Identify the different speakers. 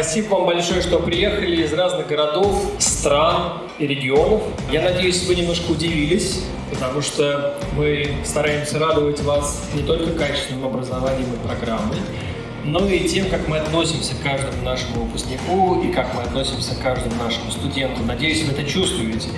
Speaker 1: Спасибо вам большое, что приехали из разных городов, стран и регионов. Я надеюсь, вы немножко удивились, потому что мы стараемся радовать вас не только качественным образованием и программой, но и тем, как мы относимся к каждому нашему выпускнику и как мы относимся к каждому нашему студенту. Надеюсь, вы это чувствуете.